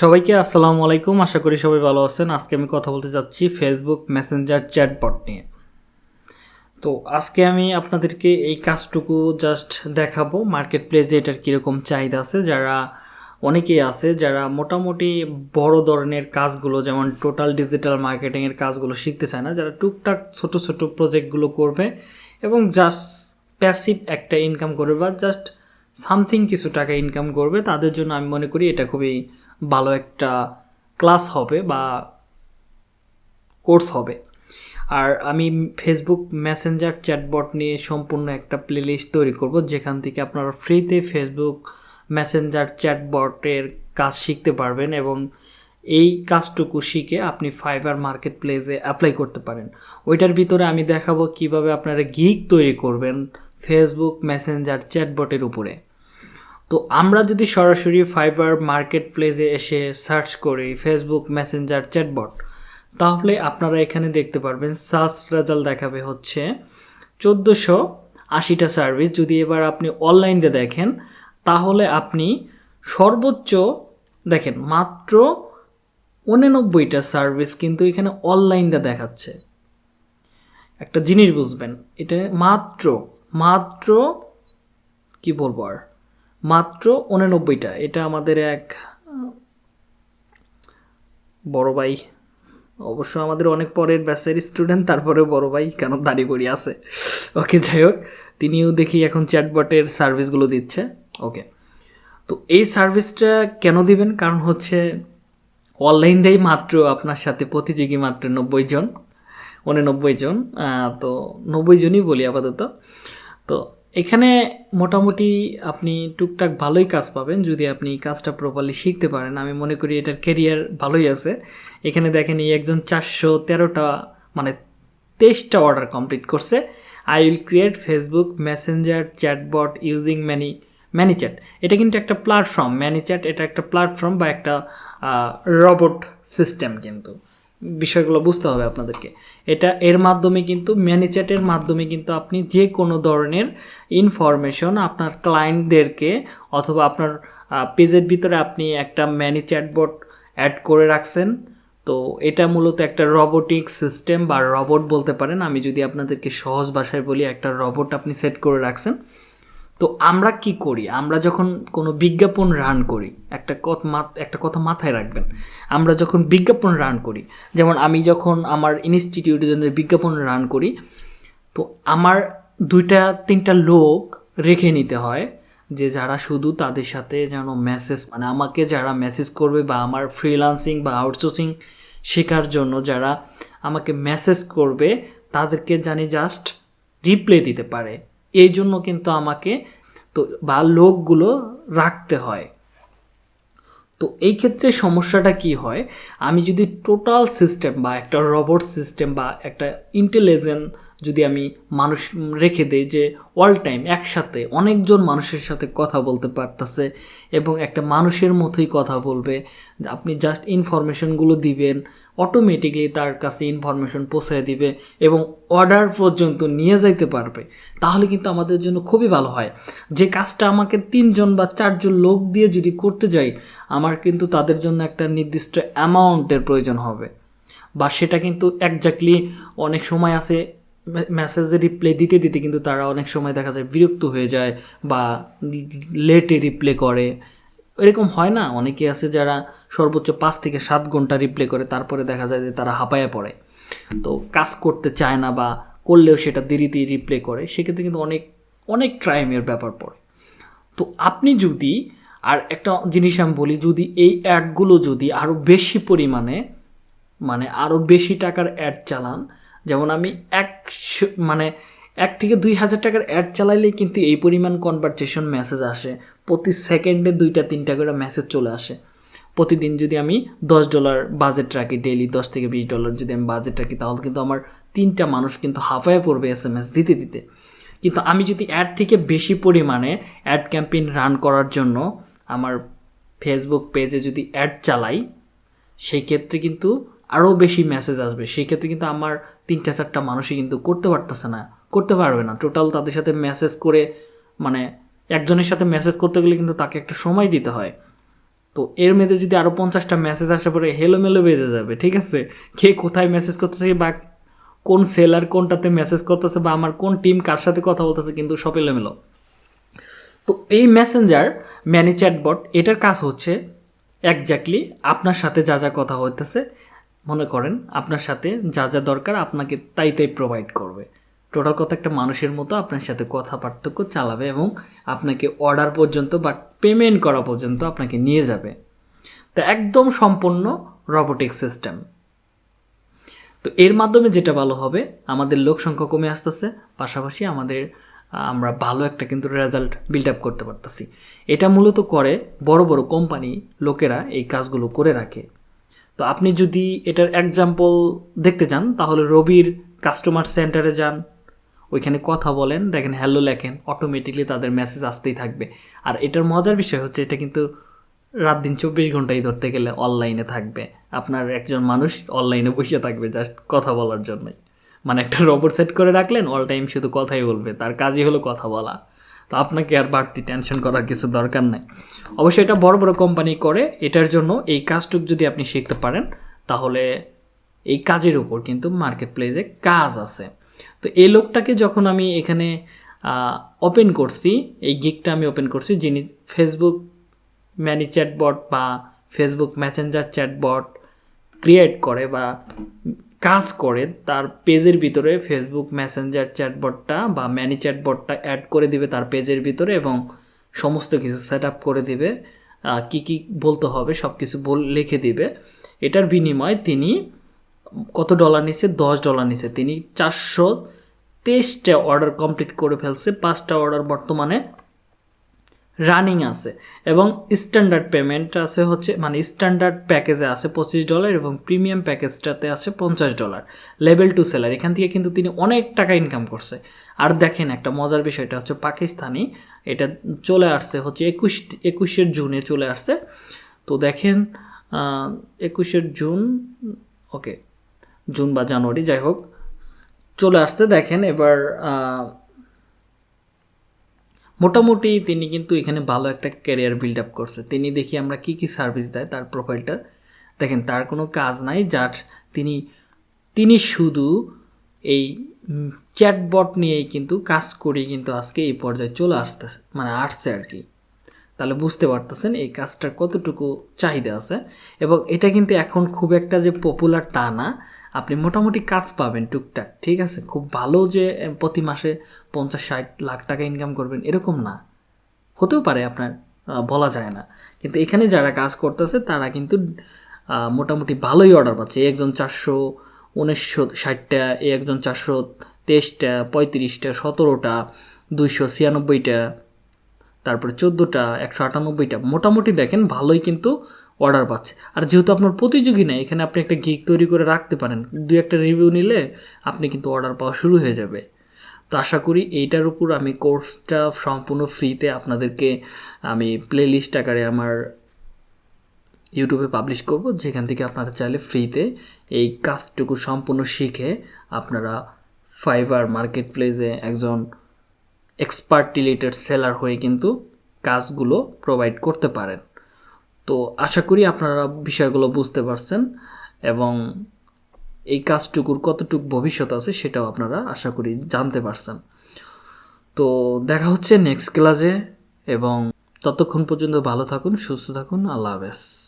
সবাইকে আসসালামু আলাইকুম। আশা করি সবাই ভালো আছেন। আজকে আমি কথা বলতে যাচ্ছি ফেসবুক মেসেঞ্জার চ্যাটবট নিয়ে। তো আজকে আমি আপনাদেরকে এই কাজটুকু জাস্ট দেখাবো। মার্কেট প্লেসে এটার কীরকম চাহিদা আছে, যারা অনেকেই আছে, যারা মোটামুটি বড় ধরনের কাজগুলো, যেমন টোটাল ডিজিটাল মার্কেটিংয়ের কাজগুলো শিখতে চায় না, যারা টুকটাক ছোট ছোট প্রজেক্টগুলো করবে এবং জাস্ট প্যাসিভ একটা ইনকাম করবে বা জাস্ট সামথিং কিছু টাকা ইনকাম করবে, তাদের জন্য আমি মনে করি এটা খুবই ভালো একটা ক্লাস হবে বা কোর্স হবে। আর আমি ফেসবুক মেসেঞ্জার চ্যাটবট নিয়ে সম্পূর্ণ একটা প্লেলিস্ট তৈরি করব, যেখান থেকে আপনারা ফ্রিতে ফেসবুক মেসেঞ্জার চ্যাটবটের কাজ শিখতে পারবেন এবং এই কাজটুকু শিখে আপনি ফাইবার মার্কেট প্লেসে অ্যাপ্লাই করতে পারেন। ওইটার ভিতরে আমি দেখাবো কীভাবে আপনারা গিগ তৈরি করবেন ফেসবুক মেসেঞ্জার চ্যাটবটের উপরে। তো আমরা যদি সরাসরি ফাইবার মার্কেট প্লেসে এসে সার্চ করি ফেসবুক মেসেঞ্জার চ্যাটবট, তাহলে আপনারা এখানে দেখতে পারবেন সার্চ রেজাল্ট দেখাবে হচ্ছে চোদ্দোশো আশিটা সার্ভিস। যদি এবার আপনি অনলাইনে দেখেন, তাহলে আপনি সর্বোচ্চ, দেখেন মাত্র উননব্বইটা সার্ভিস কিন্তু এখানে অনলাইনে দেখাচ্ছে। একটা জিনিস বুঝবেন, এটা মাত্র মাত্র, কি বলব আর? মাত্র উননব্বইটা। এটা আমাদের এক বড় ভাই। অবশ্য আমাদের অনেক পরের ব্যাচের স্টুডেন্ট তারপরে বড় ভাই কেন দাঁড়িয়ে করি আছে। ওকে, যাই হোক, তিনিও দেখি এখন চ্যাটবটের সার্ভিসগুলো দিচ্ছে। ওকে, তো এই সার্ভিসটা কেন দিবেন? কারণ হচ্ছে অনলাইনটাই মাত্র আপনার সাথে প্রতিযোগী মাত্র নব্বই জন, উননব্বই জন তো নব্বই জনই বলি আপাতত। তো এখানে মোটামুটি আপনি টুকটাক ভালোই কাজ পাবেন যদি আপনি কাজটা প্রপারলি শিখতে পারেন। আমি মনে করি এটার কেরিয়ার ভালোই আছে। এখানে দেখেন এই একজন চারশো তেরোটা মানে তেইশটা অর্ডার কমপ্লিট করছে। I will create Facebook Messenger chatbot using many ManyChat এটা কিন্তু একটা প্ল্যাটফর্ম ম্যানিচ্যাট এটা একটা প্ল্যাটফর্ম বা একটা রবট সিস্টেম কিন্তু। বিষয়গুলো বুঝতে হবে আপনাদেরকে। এটা এর মাধ্যমে কিন্তু ম্যানেচ্যাটের মাধ্যমে কিন্তু আপনি যে কোনো ধরনের ইনফরমেশন আপনার ক্লায়েন্টদেরকে অথবা আপনার পেজের ভিতরে আপনি একটা ম্যানি চ্যাটবট অ্যাড করে রাখছেন। তো এটা মূলত একটা রবোটিক সিস্টেম বা রবট বলতে পারেন। আমি যদি আপনাদেরকে সহজ ভাষায় বলি, একটা রবট আপনি সেট করে রাখছেন। তো আমরা কি করি? আমরা যখন কোনো বিজ্ঞাপন রান করি, একটা কথা একটা কথা মাথায় রাখবেন, আমরা যখন বিজ্ঞাপন রান করি, যেমন আমি যখন আমার ইনস্টিটিউটের জন্য বিজ্ঞাপন রান করি, তো আমার দুইটা, তিনটা লোক রেখে নিতে হয়, যে যারা শুধু তাদের সাথে যেন মেসেজ মানে আমাকে যারা মেসেজ করবে বা আমার ফ্রিলান্সিং বা আউটসোর্সিং শেখার জন্য যারা আমাকে মেসেজ করবে, তাদেরকে জানি জাস্ট রিপ্লে দিতে পারে। এই জন্য কিন্তু আমাকে তো বা লোকগুলো রাখতে হয়। তো এই ক্ষেত্রে সমস্যাটা কি হয়? আমি যদি টোটাল সিস্টেম বা একটা রবট সিস্টেম বা একটা ইন্টেলিজেন্ট যদি আমি মানুষ রেখে দেই যে অল টাইম একসাথে অনেকজন মানুষের সাথে কথা বলতে পারতেছে এবং একটা মানুষের মতোই কথা বলবে, আপনি জাস্ট ইনফরমেশনগুলো দিবেন অটোমেটিকলি তার কাছে ইনফরমেশন পৌঁছে দিবে এবং অর্ডার পর্যন্ত নিয়ে যাইতে পারবে। তাহলে কিন্তু আমাদের জন্য খুবই ভালো হয়। যে কাজটা আমাকে তিনজন বা চারজন লোক দিয়ে যদি করতে যাই, আমার কিন্তু তাদের জন্য একটা নির্দিষ্ট অ্যামাউন্টের প্রয়োজন হবে। বা সেটা কিন্তু একজাক্টলি অনেক সময় আছে মেসেজে রিপ্লাই দিতে দিতে কিন্তু তারা অনেক সময় দেখা যায় বিরক্ত হয়ে যায় বা লেটে রিপ্লে করে। এরকম হয় না? অনেকে আছে যারা সর্বোচ্চ পাঁচ থেকে সাত ঘণ্টা রিপ্লে করে, তারপরে দেখা যায় যে তারা হাঁপায়া পড়ে। তো কাজ করতে চায় না বা করলেও সেটা দেরিতে রিপ্লে করে, সেক্ষেত্রে কিন্তু অনেক অনেক ক্রাইমের ব্যাপার পড়ে। তো আপনি যদি, আর একটা জিনিস আমি বলি, যদি এই অ্যাডগুলো যদি আরও বেশি পরিমাণে মানে আরও বেশি টাকার অ্যাড চালান, যেমন আমি এক মানে এক থেকে দুই হাজার টাকার অ্যাড চালাইলেই কিন্তু এই পরিমাণ কনভারসেশন মেসেজ আসে প্রতি সেকেন্ডে দুইটা, তিনটা করে মেসেজ চলে আসে। প্রতিদিন যদি আমি দশ ডলার বাজেট রাখি ডেইলি দশ থেকে বিশ ডলার যদি আমি বাজেট রাখি, তাহলে কিন্তু আমার তিনটা মানুষ কিন্তু হাফায় পড়বে এস এম এস দিতে দিতে। কিন্তু আমি যদি অ্যাড থেকে বেশি পরিমাণে অ্যাড ক্যাম্পেইন রান করার জন্য আমার ফেসবুক পেজে যদি অ্যাড চালাই, সেই ক্ষেত্রে কিন্তু আরও বেশি মেসেজ আসবে। সেই ক্ষেত্রে কিন্তু আমার তিনটা, চারটা মানুষই কিন্তু করতে পারতেছে না, করতে পারবে না। টোটাল তাদের সাথে মেসেজ করে মানে একজনের সাথে মেসেজ করতে গেলে কিন্তু তাকে একটা সময় দিতে হয়। তো এর মধ্যে যদি আরও পঞ্চাশটা মেসেজ আসে পরে হেলোমেলো বেজে যাবে, ঠিক আছে? কে কোথায় মেসেজ করতেছে বা কোন সেলার কোনটাতে মেসেজ করতেছে বা আমার কোন টিম কার সাথে কথা বলতেছে কিন্তু সব এলোমেলো। তো এই মেসেঞ্জার ম্যানি চ্যাটবট এটার কাজ হচ্ছে একজাক্টলি আপনার সাথে যা যা কথা হইতেছে, মনে করেন আপনার সাথে যা যা দরকার আপনাকে তাই তাই প্রোভাইড করবে। টোটাল কথা একটা মানুষের মতো আপনার সাথে কথা পার্থক্য চালাবে এবং আপনাকে অর্ডার পর্যন্ত বা পেমেন্ট করা পর্যন্ত আপনাকে নিয়ে যাবে। তো একদম সম্পূর্ণ রবোটিক সিস্টেম তো এর মাধ্যমে যেটা ভালো হবে, আমাদের লোক সংখ্যা কমে আসতেছে, পাশাপাশি আমাদের, আমরা ভালো একটা কিন্তু রেজাল্ট বিল্ড আপ করতে পারতেছি। এটা মূলত করে বড় বড় কোম্পানি লোকেরা এই কাজগুলো করে রাখে। তো আপনি যদি এটার এক্সাম্পল দেখতে চান, তাহলে রবির কাস্টমার সেন্টারে যান ওইখানে কথা বলেন, দেখেন হ্যালো লেখেন অটোমেটিকলি তাদের মেসেজ আসতেই থাকবে। আর এটার মজার বিষয় হচ্ছে, এটা কিন্তু রাত দিন চব্বিশ ঘন্টাই ধরতে গেলে অনলাইনে থাকবে। আপনার একজন মানুষ অনলাইনে বসে থাকবে জাস্ট কথা বলার জন্যই। মানে একটা রোবট সেট করে রাখলেন অল টাইম শুধু কথাই বলবে, তার কাজই হলো কথা বলা। তো আপনাকে আর বাড়তি টেনশন করার কিছু দরকার নাই। অবশ্যই এটা বড় বড় কোম্পানি করে, এটার জন্য এই কাজটুক যদি আপনি শিখতে পারেন, তাহলে এই কাজের উপর কিন্তু মার্কেট প্লেসে কাজ আছে। তো এই লোকটাকে যখন আমি এখানে ওপেন করছি, এই গিকটা আমি ওপেন করছি, যিনি ফেসবুক ম্যানি চ্যাটবট বা ফেসবুক মেসেঞ্জার চ্যাটবট ক্রিয়েট করে বা কাজ করে, তার পেজের ভিতরে ফেসবুক মেসেঞ্জার চ্যাটবটটা বা ম্যানি চ্যাটবটটা অ্যাড করে দিবে তার পেজের ভিতরে এবং সমস্ত কিছু সেট আপ করে দিবে কি কি বলতে হবে সব কিছু বল, লিখে দিবে। এটার বিনিময়ে তিনি কত ডলার নিচ্ছে দশ ডলার নিচ্ছে তিনি চারশো তেইশটা অর্ডার কমপ্লিট করে ফেলছে। পাঁচটা অর্ডার বর্তমানে রানিং আছে। এবং স্ট্যান্ডার্ড পেমেন্ট আছে হচ্ছে মানে স্ট্যান্ডার্ড প্যাকেজে আছে পঁচিশ ডলার এবং প্রিমিয়াম প্যাকেজটাতে আছে পঞ্চাশ ডলার লেভেল টু সেলার এখান থেকে কিন্তু তিনি অনেক টাকা ইনকাম করছে। আর দেখেন একটা মজার বিষয়টা হচ্ছে, পাকিস্তানি, এটা চলে আসছে হচ্ছে একুশ, একুশের জুনে চলে আসছে। তো দেখেন একুশের জুন ওকে জুন বা জানুয়ারি, যাই হোক। চলে আসতে দেখেন এবার মোটামুটি তিনি কিন্তু এখানে ভালো একটা ক্যারিয়ার বিল্ড আপ করছে। তিনি দেখি আমরা কি কি সার্ভিস দেয় তার প্রোফাইলটা দেখেন, তার কোনো কাজ নাই, যার তিনি তিনি শুধু এই চ্যাটবট নিয়েই কিন্তু কাজ করেই কিন্তু আজকে এই পর্যায়ে চলে আসতেছে মানে আসছে আর কি। তাহলে বুঝতে পারতেছেন এই কাজটার কতটুকু চাহিদা আছে। এবং এটা কিন্তু এখন খুব একটা যে পপুলার তা না। আপনি মোটামুটি কাজ পাবেন টুকটাক, ঠিক আছে? খুব ভালো যে প্রতি মাসে পঞ্চাশ, ষাট লাখ টাকা ইনকাম করবেন, এরকম না। হতেও পারে আপনার বলা যায় না। কিন্তু এখানে যারা কাজ করতেছে, তারা কিন্তু মোটামুটি ভালোই অর্ডার পাচ্ছে। একজন চারশো উনিশশো ষাটটা একজন চারশো তেইশটা, পঁয়ত্রিশটা, সতেরোটা, দুইশো ছিয়ানব্বইটা, তারপরে চোদ্দোটা, একশো আটানব্বইটা। মোটামুটি দেখেন, ভালোই কিন্তু অর্ডার পাচ্ছে। আর যেহেতু আপনার প্রতিযোগী নেই, এখানে আপনি একটা গিক তৈরি করে রাখতে পারেন। দু একটা রিভিউ নিলে আপনি কিন্তু অর্ডার পাওয়া শুরু হয়ে যাবে। তো আশা করি এইটার উপর আমি কোর্সটা সম্পূর্ণ ফ্রিতে আপনাদেরকে আমি প্লে লিস্ট আকারে আমার ইউটিউবে পাবলিশ করব। যেখান থেকে আপনারা চাইলে ফ্রিতে এই কাজটুকু সম্পূর্ণ শিখে আপনারা ফাইবার মার্কেট প্লেসে একজন এক্সপার্ট রিলেটেড সেলার হয়ে কিন্তু কাজগুলো প্রোভাইড করতে পারেন। তো আশা করি আপনারা বিষয়গুলো বুঝতে পারছেন এবং এই কাজটুকুর কতটুক ভবিষ্যৎ আছে সেটাও আপনারা আশা করি জানতে পারছেন। তো দেখা হচ্ছে নেক্সট ক্লাসে এবং ততক্ষণ পর্যন্ত ভালো থাকুন, সুস্থ থাকুন, আল্লাহ হাফেজ।